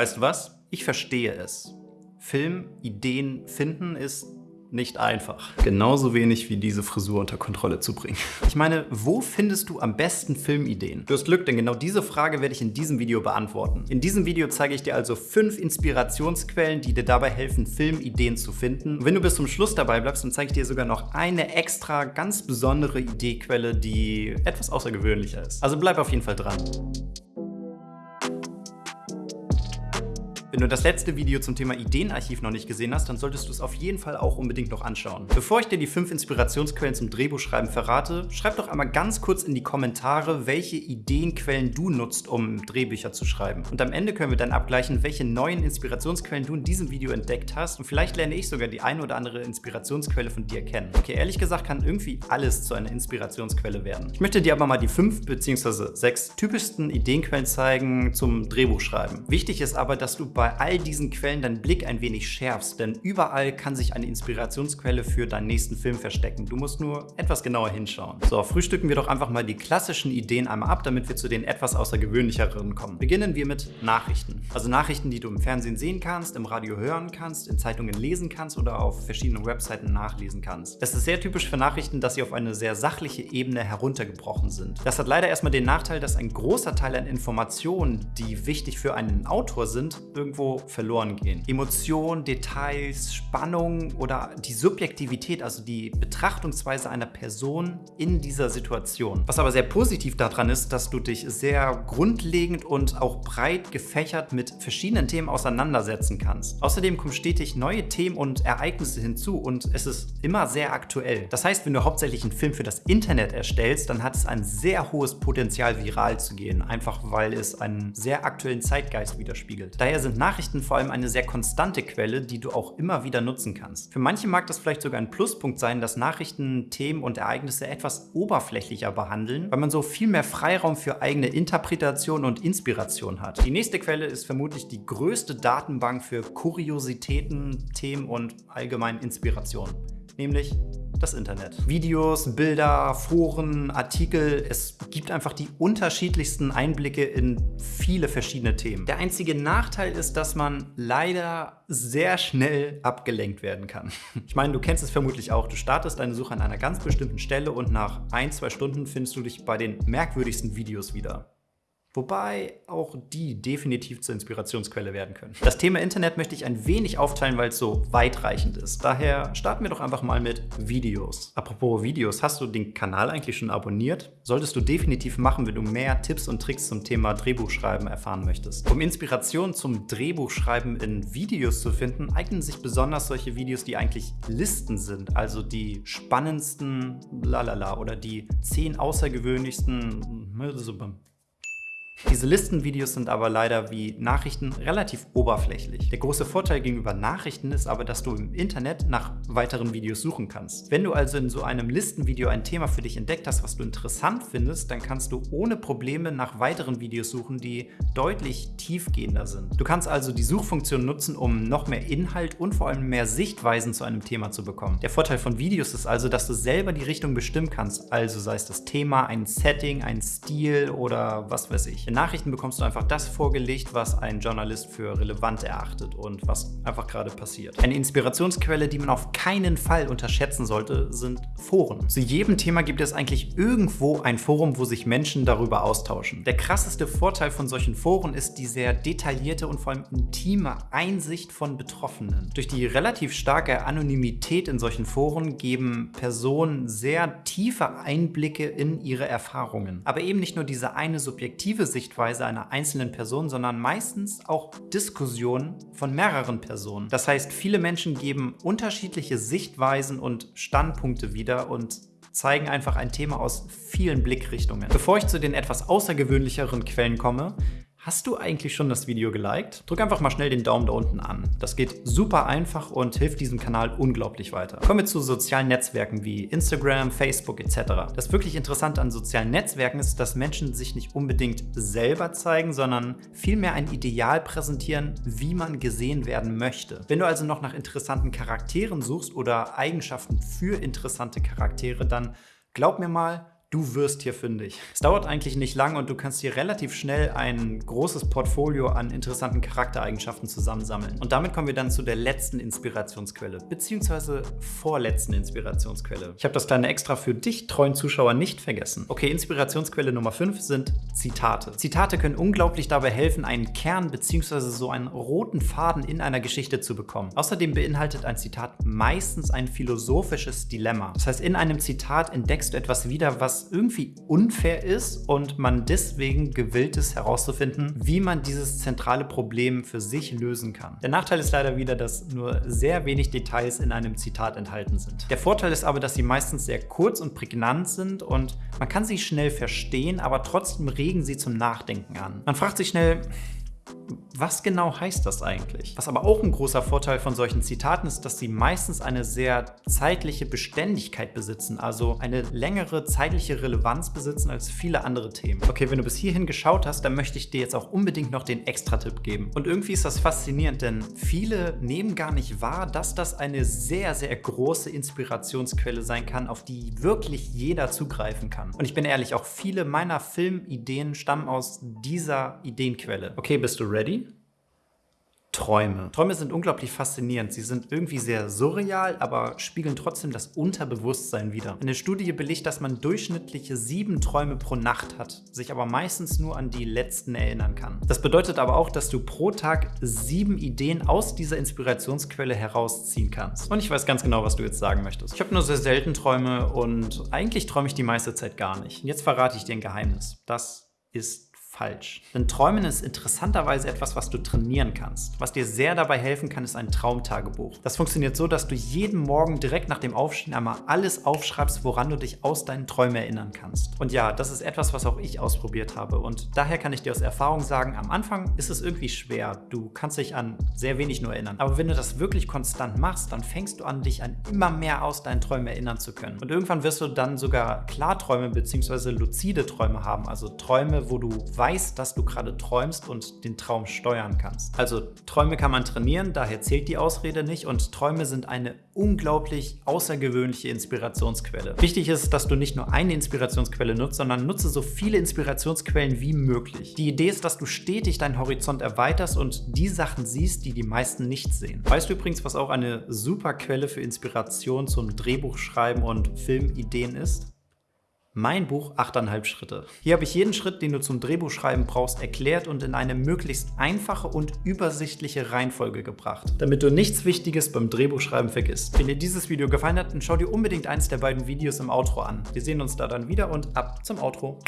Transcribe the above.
Weißt du was? Ich verstehe es. Filmideen finden ist nicht einfach. Genauso wenig wie diese Frisur unter Kontrolle zu bringen. Ich meine, wo findest du am besten Filmideen? Du hast Glück, denn genau diese Frage werde ich in diesem Video beantworten. In diesem Video zeige ich dir also fünf Inspirationsquellen, die dir dabei helfen, Filmideen zu finden. Und wenn du bis zum Schluss dabei bleibst, dann zeige ich dir sogar noch eine extra, ganz besondere Ideequelle, die etwas außergewöhnlicher ist. Also bleib auf jeden Fall dran. Wenn du das letzte Video zum Thema Ideenarchiv noch nicht gesehen hast, dann solltest du es auf jeden Fall auch unbedingt noch anschauen. Bevor ich dir die fünf Inspirationsquellen zum Drehbuchschreiben verrate, schreib doch einmal ganz kurz in die Kommentare, welche Ideenquellen du nutzt, um Drehbücher zu schreiben. Und am Ende können wir dann abgleichen, welche neuen Inspirationsquellen du in diesem Video entdeckt hast und vielleicht lerne ich sogar die eine oder andere Inspirationsquelle von dir kennen. Okay, ehrlich gesagt kann irgendwie alles zu einer Inspirationsquelle werden. Ich möchte dir aber mal die fünf bzw. sechs typischsten Ideenquellen zeigen zum Drehbuchschreiben. Wichtig ist aber, dass du bei bei all diesen Quellen deinen Blick ein wenig schärfst, denn überall kann sich eine Inspirationsquelle für deinen nächsten Film verstecken. Du musst nur etwas genauer hinschauen. So, frühstücken wir doch einfach mal die klassischen Ideen einmal ab, damit wir zu den etwas außergewöhnlicheren kommen. Beginnen wir mit Nachrichten. Also Nachrichten, die du im Fernsehen sehen kannst, im Radio hören kannst, in Zeitungen lesen kannst oder auf verschiedenen Webseiten nachlesen kannst. Es ist sehr typisch für Nachrichten, dass sie auf eine sehr sachliche Ebene heruntergebrochen sind. Das hat leider erstmal den Nachteil, dass ein großer Teil an Informationen, die wichtig für einen Autor sind, irgendwie irgendwo verloren gehen. Emotionen, Details, Spannung oder die Subjektivität, also die Betrachtungsweise einer Person in dieser Situation. Was aber sehr positiv daran ist, dass du dich sehr grundlegend und auch breit gefächert mit verschiedenen Themen auseinandersetzen kannst. Außerdem kommen stetig neue Themen und Ereignisse hinzu und es ist immer sehr aktuell. Das heißt, wenn du hauptsächlich einen Film für das Internet erstellst, dann hat es ein sehr hohes Potenzial, viral zu gehen, einfach weil es einen sehr aktuellen Zeitgeist widerspiegelt. Daher sind Nachrichten vor allem eine sehr konstante Quelle, die du auch immer wieder nutzen kannst. Für manche mag das vielleicht sogar ein Pluspunkt sein, dass Nachrichten Themen und Ereignisse etwas oberflächlicher behandeln, weil man so viel mehr Freiraum für eigene Interpretation und Inspiration hat. Die nächste Quelle ist vermutlich die größte Datenbank für Kuriositäten, Themen und allgemein Inspiration, nämlich das Internet. Videos, Bilder, Foren, Artikel, es gibt einfach die unterschiedlichsten Einblicke in viele verschiedene Themen. Der einzige Nachteil ist, dass man leider sehr schnell abgelenkt werden kann. Ich meine, du kennst es vermutlich auch. Du startest deine Suche an einer ganz bestimmten Stelle und nach ein, zwei Stunden findest du dich bei den merkwürdigsten Videos wieder. Wobei auch die definitiv zur Inspirationsquelle werden können. Das Thema Internet möchte ich ein wenig aufteilen, weil es so weitreichend ist. Daher starten wir doch einfach mal mit Videos. Apropos Videos, hast du den Kanal eigentlich schon abonniert? Solltest du definitiv machen, wenn du mehr Tipps und Tricks zum Thema Drehbuchschreiben erfahren möchtest. Um Inspiration zum Drehbuchschreiben in Videos zu finden, eignen sich besonders solche Videos, die eigentlich Listen sind, also die spannendsten lalala oder die zehn außergewöhnlichsten diese Listenvideos sind aber leider wie Nachrichten relativ oberflächlich. Der große Vorteil gegenüber Nachrichten ist aber, dass du im Internet nach weiteren Videos suchen kannst. Wenn du also in so einem Listenvideo ein Thema für dich entdeckt hast, was du interessant findest, dann kannst du ohne Probleme nach weiteren Videos suchen, die deutlich tiefgehender sind. Du kannst also die Suchfunktion nutzen, um noch mehr Inhalt und vor allem mehr Sichtweisen zu einem Thema zu bekommen. Der Vorteil von Videos ist also, dass du selber die Richtung bestimmen kannst, also sei es das Thema, ein Setting, ein Stil oder was weiß ich. In Nachrichten bekommst du einfach das vorgelegt, was ein Journalist für relevant erachtet und was einfach gerade passiert. Eine Inspirationsquelle, die man auf keinen Fall unterschätzen sollte, sind Foren. Zu jedem Thema gibt es eigentlich irgendwo ein Forum, wo sich Menschen darüber austauschen. Der krasseste Vorteil von solchen Foren ist die sehr detaillierte und vor allem intime Einsicht von Betroffenen. Durch die relativ starke Anonymität in solchen Foren geben Personen sehr tiefe Einblicke in ihre Erfahrungen. Aber eben nicht nur diese eine subjektive Sicht Sichtweise einer einzelnen Person, sondern meistens auch Diskussionen von mehreren Personen. Das heißt, viele Menschen geben unterschiedliche Sichtweisen und Standpunkte wieder und zeigen einfach ein Thema aus vielen Blickrichtungen. Bevor ich zu den etwas außergewöhnlicheren Quellen komme, Hast du eigentlich schon das Video geliked? Drück einfach mal schnell den Daumen da unten an. Das geht super einfach und hilft diesem Kanal unglaublich weiter. Kommen wir zu sozialen Netzwerken wie Instagram, Facebook etc. Das wirklich Interessante an sozialen Netzwerken ist, dass Menschen sich nicht unbedingt selber zeigen, sondern vielmehr ein Ideal präsentieren, wie man gesehen werden möchte. Wenn du also noch nach interessanten Charakteren suchst oder Eigenschaften für interessante Charaktere, dann glaub mir mal, Du wirst hier fündig. Es dauert eigentlich nicht lang und du kannst hier relativ schnell ein großes Portfolio an interessanten Charaktereigenschaften zusammensammeln. Und damit kommen wir dann zu der letzten Inspirationsquelle, beziehungsweise vorletzten Inspirationsquelle. Ich habe das kleine Extra für dich, treuen Zuschauer, nicht vergessen. Okay, Inspirationsquelle Nummer 5 sind Zitate. Zitate können unglaublich dabei helfen, einen Kern beziehungsweise so einen roten Faden in einer Geschichte zu bekommen. Außerdem beinhaltet ein Zitat meistens ein philosophisches Dilemma. Das heißt, in einem Zitat entdeckst du etwas wieder, was irgendwie unfair ist und man deswegen gewillt ist herauszufinden, wie man dieses zentrale Problem für sich lösen kann. Der Nachteil ist leider wieder, dass nur sehr wenig Details in einem Zitat enthalten sind. Der Vorteil ist aber, dass sie meistens sehr kurz und prägnant sind und man kann sie schnell verstehen, aber trotzdem regen sie zum Nachdenken an. Man fragt sich schnell, was genau heißt das eigentlich? Was aber auch ein großer Vorteil von solchen Zitaten ist, dass sie meistens eine sehr zeitliche Beständigkeit besitzen, also eine längere zeitliche Relevanz besitzen als viele andere Themen. Okay, wenn du bis hierhin geschaut hast, dann möchte ich dir jetzt auch unbedingt noch den Extra-Tipp geben. Und irgendwie ist das faszinierend, denn viele nehmen gar nicht wahr, dass das eine sehr, sehr große Inspirationsquelle sein kann, auf die wirklich jeder zugreifen kann. Und ich bin ehrlich, auch viele meiner Filmideen stammen aus dieser Ideenquelle. Okay, bist du ready? Träume. Träume sind unglaublich faszinierend. Sie sind irgendwie sehr surreal, aber spiegeln trotzdem das Unterbewusstsein wider. Eine Studie belegt, dass man durchschnittliche sieben Träume pro Nacht hat, sich aber meistens nur an die letzten erinnern kann. Das bedeutet aber auch, dass du pro Tag sieben Ideen aus dieser Inspirationsquelle herausziehen kannst. Und ich weiß ganz genau, was du jetzt sagen möchtest. Ich habe nur sehr selten Träume und eigentlich träume ich die meiste Zeit gar nicht. Und jetzt verrate ich dir ein Geheimnis. Das ist falsch. Denn Träumen ist interessanterweise etwas, was du trainieren kannst. Was dir sehr dabei helfen kann, ist ein Traumtagebuch. Das funktioniert so, dass du jeden Morgen direkt nach dem Aufstehen einmal alles aufschreibst, woran du dich aus deinen Träumen erinnern kannst. Und ja, das ist etwas, was auch ich ausprobiert habe. Und daher kann ich dir aus Erfahrung sagen, am Anfang ist es irgendwie schwer. Du kannst dich an sehr wenig nur erinnern. Aber wenn du das wirklich konstant machst, dann fängst du an, dich an immer mehr aus deinen Träumen erinnern zu können. Und irgendwann wirst du dann sogar Klarträume bzw. luzide Träume haben. Also Träume, wo du weißt, weißt, dass du gerade träumst und den Traum steuern kannst. Also Träume kann man trainieren, daher zählt die Ausrede nicht und Träume sind eine unglaublich außergewöhnliche Inspirationsquelle. Wichtig ist, dass du nicht nur eine Inspirationsquelle nutzt, sondern nutze so viele Inspirationsquellen wie möglich. Die Idee ist, dass du stetig deinen Horizont erweiterst und die Sachen siehst, die die meisten nicht sehen. Weißt du übrigens, was auch eine super Quelle für Inspiration zum Drehbuchschreiben und Filmideen ist? Mein Buch 8,5 Schritte. Hier habe ich jeden Schritt, den du zum Drehbuchschreiben brauchst, erklärt und in eine möglichst einfache und übersichtliche Reihenfolge gebracht, damit du nichts Wichtiges beim Drehbuchschreiben vergisst. Wenn dir dieses Video gefallen hat, dann schau dir unbedingt eins der beiden Videos im Outro an. Wir sehen uns da dann wieder und ab zum Outro.